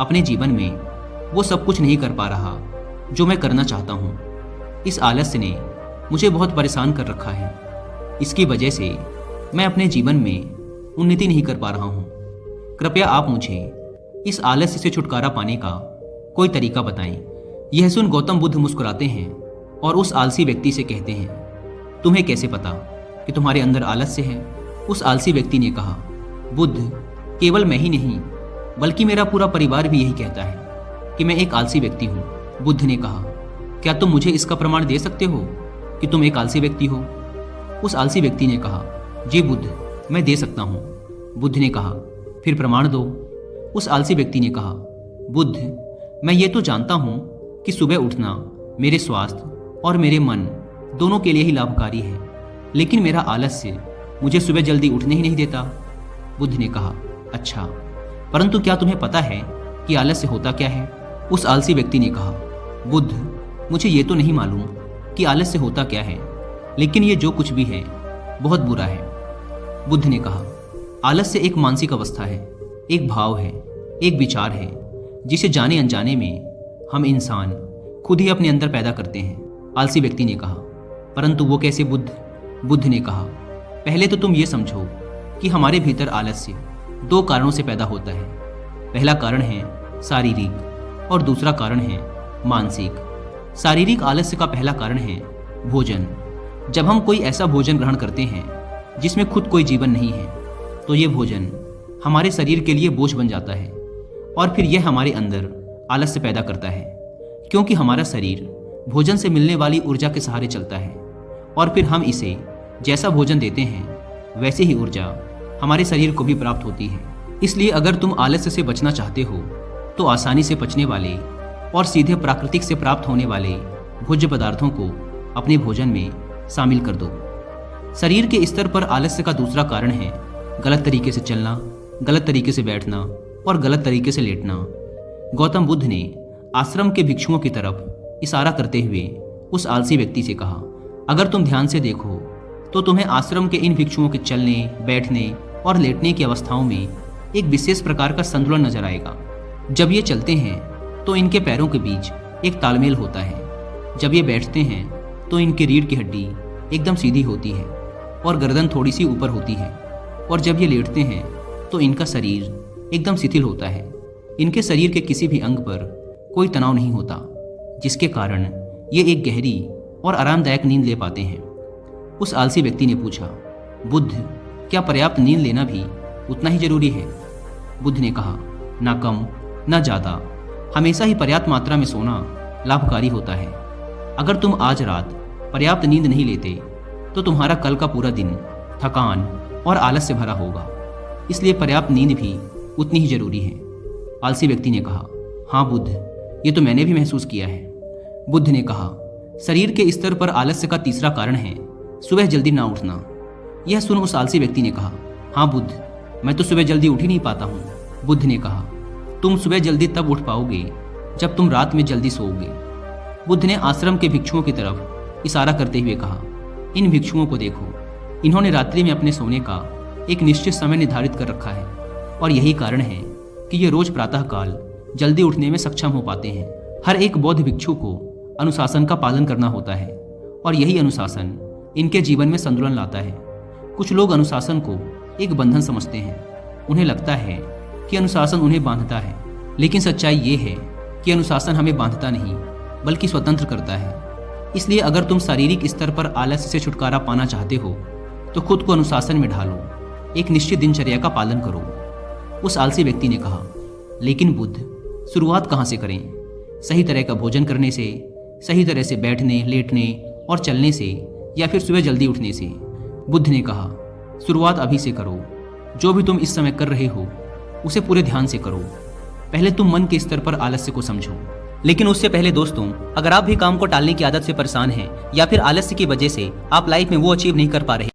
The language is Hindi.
अपने जीवन में वो सब कुछ नहीं कर पा रहा जो मैं करना चाहता हूँ। इस आलस्य ने मुझे बहुत परेशान कर रखा है। इसकी वजह से मैं अपने जीवन में उन्नति नहीं कर पा रहा हूँ। कृपया आप मुझे इस आलस्य से छुटकारा पाने का कोई तरीका बताएँ। यह सुन गौतम बुद्ध मुस्कुराते हैं और उस आलसी व्यक्ति से कहते हैं, तुम्हें कैसे पता कि तुम्हारे अंदर आलस्य है? उस आलसी व्यक्ति ने कहा, बुद्ध, केवल मैं ही नहीं बल्कि मेरा पूरा परिवार भी यही कहता है कि मैं एक आलसी व्यक्ति हूँ, बुद्ध ने कहा। क्या तुम मुझे इसका प्रमाण दे सकते हो कि तुम एक आलसी व्यक्ति हो? उस आलसी व्यक्ति ने कहा, जी बुद्ध, मैं दे सकता हूँ। बुद्ध ने कहा, फिर प्रमाण दो। उस आलसी व्यक्ति ने कहा, बुद्ध, मैं ये तो जानता हूँ कि सुबह उठना मेरे स्वास्थ्य और मेरे मन दोनों के लिए ही लाभकारी है, लेकिन मेरा आलस्य मुझे सुबह जल्दी उठने ही नहीं देता। बुद्ध ने कहा अच्छा परंतु क्या तुम्हें पता है कि आलस्य होता क्या है? उस आलसी व्यक्ति ने कहा, बुद्ध, मुझे ये तो नहीं मालूम कि आलस्य होता क्या है, लेकिन ये जो कुछ भी है, बहुत बुरा है। बुद्ध ने कहा, आलस्य एक मानसिक अवस्था है, एक भाव है, एक विचार है, जिसे जाने अनजाने में हम इंसान खुद ही अपने अंदर पैदा करते हैं, आलसी व्यक्ति ने कहा। परंतु वो कैसे बुद्ध? बुद्ध ने कहा, पहले तो तुम ये समझो कि हमारे भीतर आलस्य दो कारणों से पैदा होता है। पहला कारण है शारीरिक और दूसरा कारण है मानसिक। शारीरिक आलस्य का पहला कारण है भोजन। जब हम कोई ऐसा भोजन ग्रहण करते हैं, जिसमें खुद कोई जीवन नहीं है तो ये भोजन हमारे शरीर के लिए बोझ बन जाता है और फिर यह हमारे अंदर आलस्य पैदा करता है। क्योंकि हमारा शरीर भोजन से मिलने वाली ऊर्जा के सहारे चलता है और फिर हम इसे जैसा भोजन देते हैं, वैसे ही ऊर्जा हमारे शरीर को भी प्राप्त होती है। इसलिए अगर तुम आलस्य से बचना चाहते हो तो आसानी से पचने वाले और सीधे प्राकृतिक से प्राप्त होने वाले भोज्य पदार्थों को अपने भोजन में शामिल कर दो। शरीर के स्तर पर आलस्य का दूसरा कारण है गलत तरीके से चलना, गलत तरीके से बैठना और गलत तरीके से लेटना। गौतम बुद्ध ने आश्रम के भिक्षुओं की तरफ़ इशारा करते हुए उस आलसी व्यक्ति से कहा, अगर तुम ध्यान से देखो तो तुम्हें आश्रम के इन भिक्षुओं के चलने, बैठने और लेटने की अवस्थाओं में एक विशेष प्रकार का संतुलन नज़र आएगा। जब ये चलते हैं तो इनके पैरों के बीच एक तालमेल होता है। जब ये बैठते हैं तो इनकी रीढ़ की हड्डी एकदम सीधी होती है और गर्दन थोड़ी सी ऊपर होती है। और जब ये लेटते हैं तो इनका शरीर एकदम शिथिल होता है। इनके शरीर के किसी भी अंग पर कोई तनाव नहीं होता, जिसके कारण ये एक गहरी और आरामदायक नींद ले पाते हैं। उस आलसी व्यक्ति ने पूछा, बुद्ध क्या पर्याप्त नींद लेना भी उतना ही ज़रूरी है? बुद्ध ने कहा, ना कम, ना ज़्यादा। हमेशा ही पर्याप्त मात्रा में सोना लाभकारी होता है। अगर तुम आज रात पर्याप्त नींद नहीं लेते तो तुम्हारा कल का पूरा दिन थकान और आलस से भरा होगा। इसलिए पर्याप्त नींद भी उतनी ही ज़रूरी है। आलसी व्यक्ति ने कहा हाँ बुद्ध, ये तो मैंने भी महसूस किया है। बुद्ध ने कहा, शरीर के स्तर पर आलस्य का तीसरा कारण है, सुबह जल्दी ना उठना। यह सुन उस आलसी व्यक्ति ने कहा हाँ बुद्ध, मैं तो सुबह जल्दी उठ ही नहीं पाता हूँ। बुद्ध ने कहा, तुम सुबह जल्दी तब उठ पाओगे, जब तुम रात में जल्दी सोओगे। बुद्ध ने आश्रम के भिक्षुओं की तरफ़ इशारा करते हुए कहा, इन भिक्षुओं को देखो, इन्होंने रात्रि में अपने सोने का एक निश्चित समय निर्धारित कर रखा है और यही कारण है कि ये रोज प्रातःकाल जल्दी उठने में सक्षम हो पाते हैं। हर एक बौद्ध भिक्षु को अनुशासन का पालन करना होता है और यही अनुशासन इनके जीवन में संतुलन लाता है। कुछ लोग अनुशासन को एक बंधन समझते हैं। उन्हें लगता है कि अनुशासन उन्हें बांधता है। लेकिन सच्चाई ये है कि अनुशासन हमें बांधता नहीं, बल्कि स्वतंत्र करता है। इसलिए अगर तुम शारीरिक स्तर पर आलस्य से छुटकारा पाना चाहते हो तो खुद को अनुशासन में ढालो। एक निश्चित दिनचर्या का पालन करो। उस आलसी व्यक्ति ने कहा, लेकिन बुद्ध, शुरुआत कहाँ से करें? सही तरह का भोजन करने से, सही तरह से बैठने, लेटने और चलने से या फिर सुबह जल्दी उठने से? बुद्ध ने कहा, शुरुआत अभी से करो। जो भी तुम इस समय कर रहे हो, उसे पूरे ध्यान से करो। पहले तुम मन के स्तर पर आलस्य को समझो। लेकिन उससे पहले दोस्तों, अगर आप भी काम को टालने की आदत से परेशान हैं, या फिर आलस्य की वजह से आप लाइफ में वो अचीव नहीं कर पा रहे